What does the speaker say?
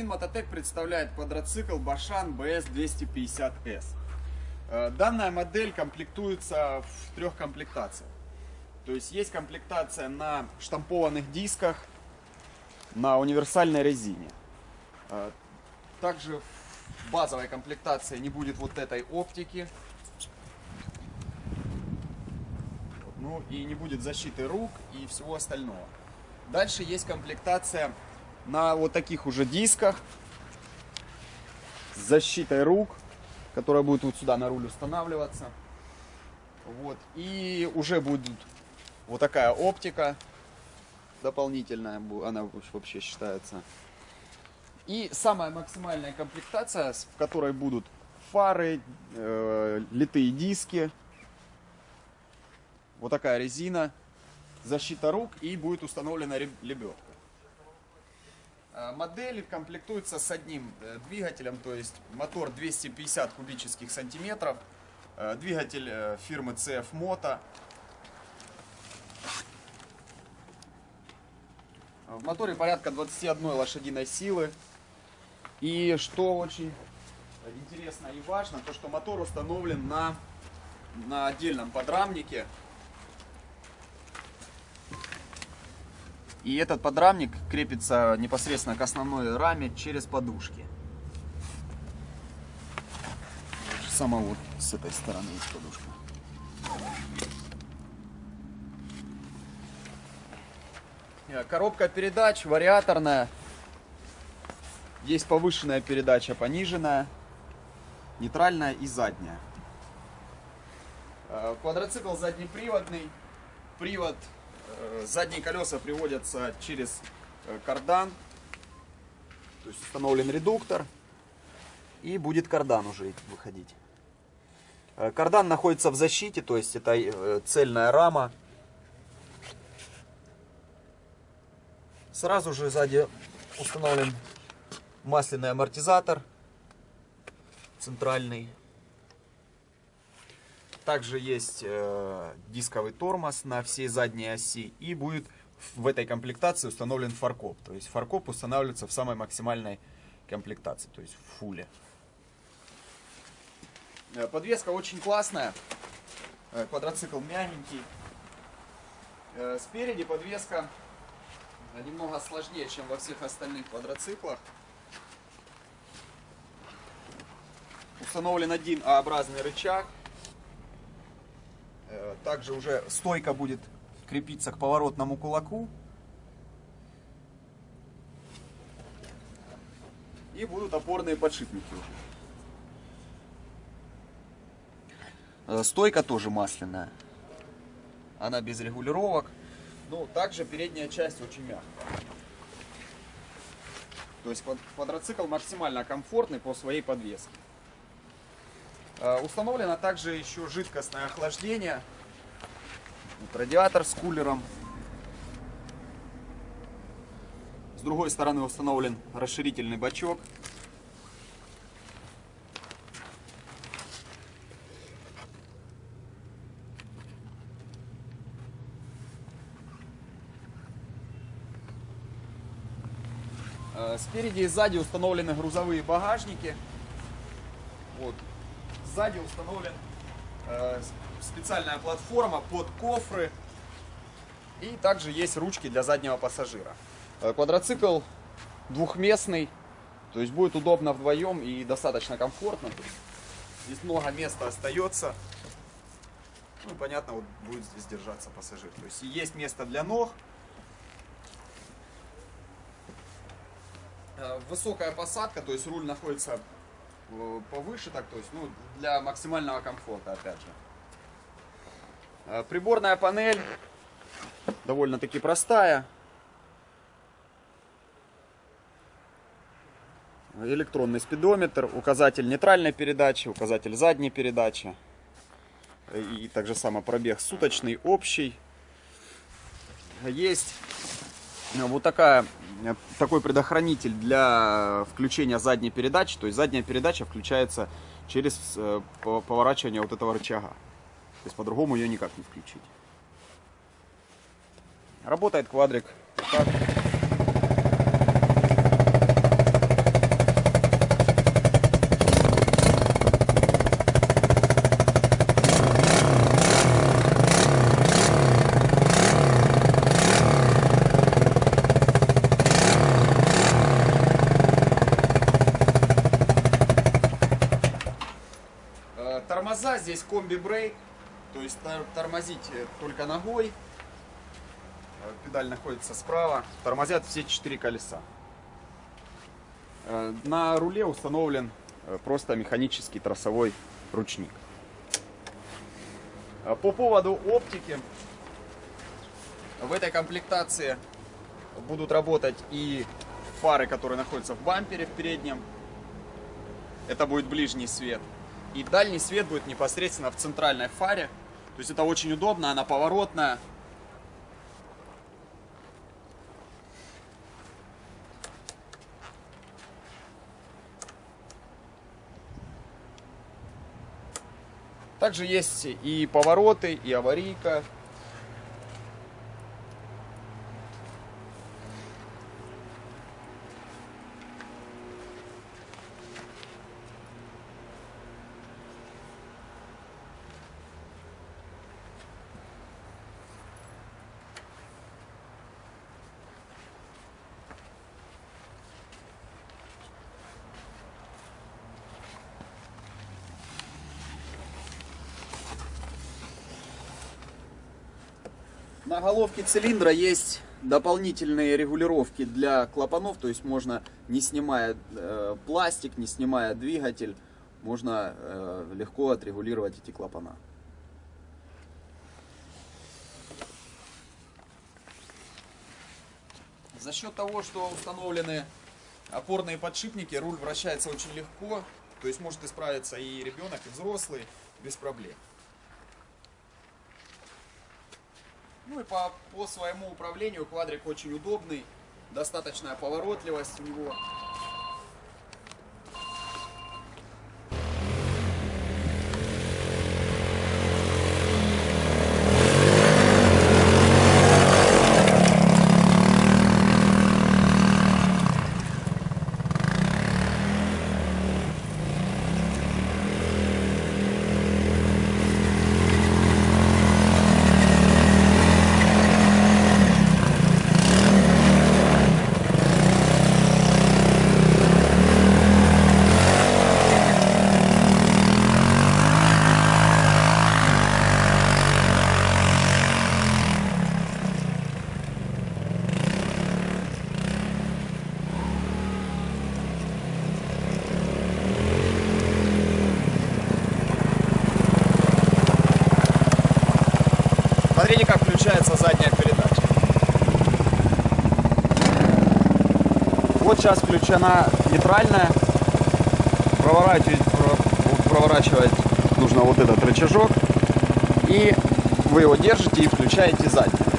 Магазин Мототек представляет квадроцикл Башан BS250S. Э, данная модель комплектуется в трех комплектациях. То есть есть комплектация на штампованных дисках, на универсальной резине. Э, также в базовой комплектации не будет вот этой оптики. Ну и не будет защиты рук и всего остального. Дальше есть комплектация на вот таких уже дисках с защитой рук, которая будет вот сюда на руль устанавливаться. Вот. И уже будет вот такая оптика дополнительная, она вообще считается. И самая максимальная комплектация, в которой будут фары, э, литые диски, вот такая резина, защита рук и будет установлена лебедка. Э, модель комплектуется с одним э, двигателем, то есть мотор 250 кубических сантиметров, э, двигатель фирмы CF Moto. В моторе порядка 21 лошадиной силы. И что очень интересно и важно, то что мотор установлен на, на отдельном подрамнике. И этот подрамник крепится непосредственно к основной раме через подушки. Сама вот с этой стороны есть подушка. Э, коробка передач вариаторная. Есть повышенная передача, пониженная, нейтральная и задняя. Э, квадроцикл заднеприводный. Привод задние колеса приводятся через э, кардан. То есть установлен редуктор. И будет кардан уже выходить. Э, кардан находится в защите, то есть это цельная рама. Сразу же сзади установлен масляный амортизатор центральный. Также есть э, дисковый тормоз на всей задней оси и будет в этой комплектации установлен фаркоп. То есть фаркоп устанавливается в самой максимальной комплектации, то есть в фуле. Э, подвеска очень классная, э, квадроцикл мягенький. Э, спереди подвеска немного сложнее, чем во всех остальных квадроциклах. Установлен один А-образный рычаг также уже стойка будет крепиться к поворотному кулаку. И будут опорные подшипники. Э, стойка тоже масляная. Она без регулировок. Ну, также передняя часть очень мягкая. То есть квадроцикл максимально комфортный по своей подвеске. Э, установлено также еще жидкостное охлаждение. Вот радиатор с кулером. С другой стороны установлен расширительный бачок. Э, спереди и сзади установлены грузовые багажники. Сзади установлен э, специальная платформа под кофры. И также есть ручки для заднего пассажира. Э, квадроцикл двухместный, то есть будет удобно вдвоем и достаточно комфортно. Здесь много места остается. Ну, понятно, вот будет здесь держаться пассажир. То есть есть место для ног. Э, высокая посадка, то есть руль находится повыше, так, то есть, ну, для максимального комфорта, опять же. Э, приборная панель довольно-таки простая. Электронный спидометр, указатель нейтральной передачи, указатель задней передачи. И также само пробег суточный, общий. Есть вот такая Э, такой предохранитель для включения задней передачи. То есть задняя передача включается через э, поворачивание вот этого рычага. То есть по-другому ее никак не включить. Работает квадрик. Так. Есть комби-брейк, то есть тор- тормозить э, только ногой. Э, Педаль находится справа. Тормозят все четыре колеса. Э, На руле установлен просто механический тросовой ручник. По поводу оптики. В этой комплектации будут работать и фары, которые находятся в бампере в переднем. Это будет ближний свет. И дальний свет будет непосредственно в центральной фаре. То есть это очень удобно, она поворотная. Также есть и повороты, и аварийка. На головке цилиндра есть дополнительные регулировки для клапанов, то есть можно, не снимая э, пластик, не снимая двигатель, можно э, легко отрегулировать эти клапана. За счет того, что установлены опорные подшипники, руль вращается очень легко, то есть может исправиться и ребенок, и взрослый без проблем. Ну и по, по своему управлению квадрик очень удобный, достаточная поворотливость у него. Смотрите, как включается задняя передача. Вот сейчас включена нейтральная. Проворачивать, про- проворачивать нужно вот этот рычажок. И вы его держите и включаете заднюю.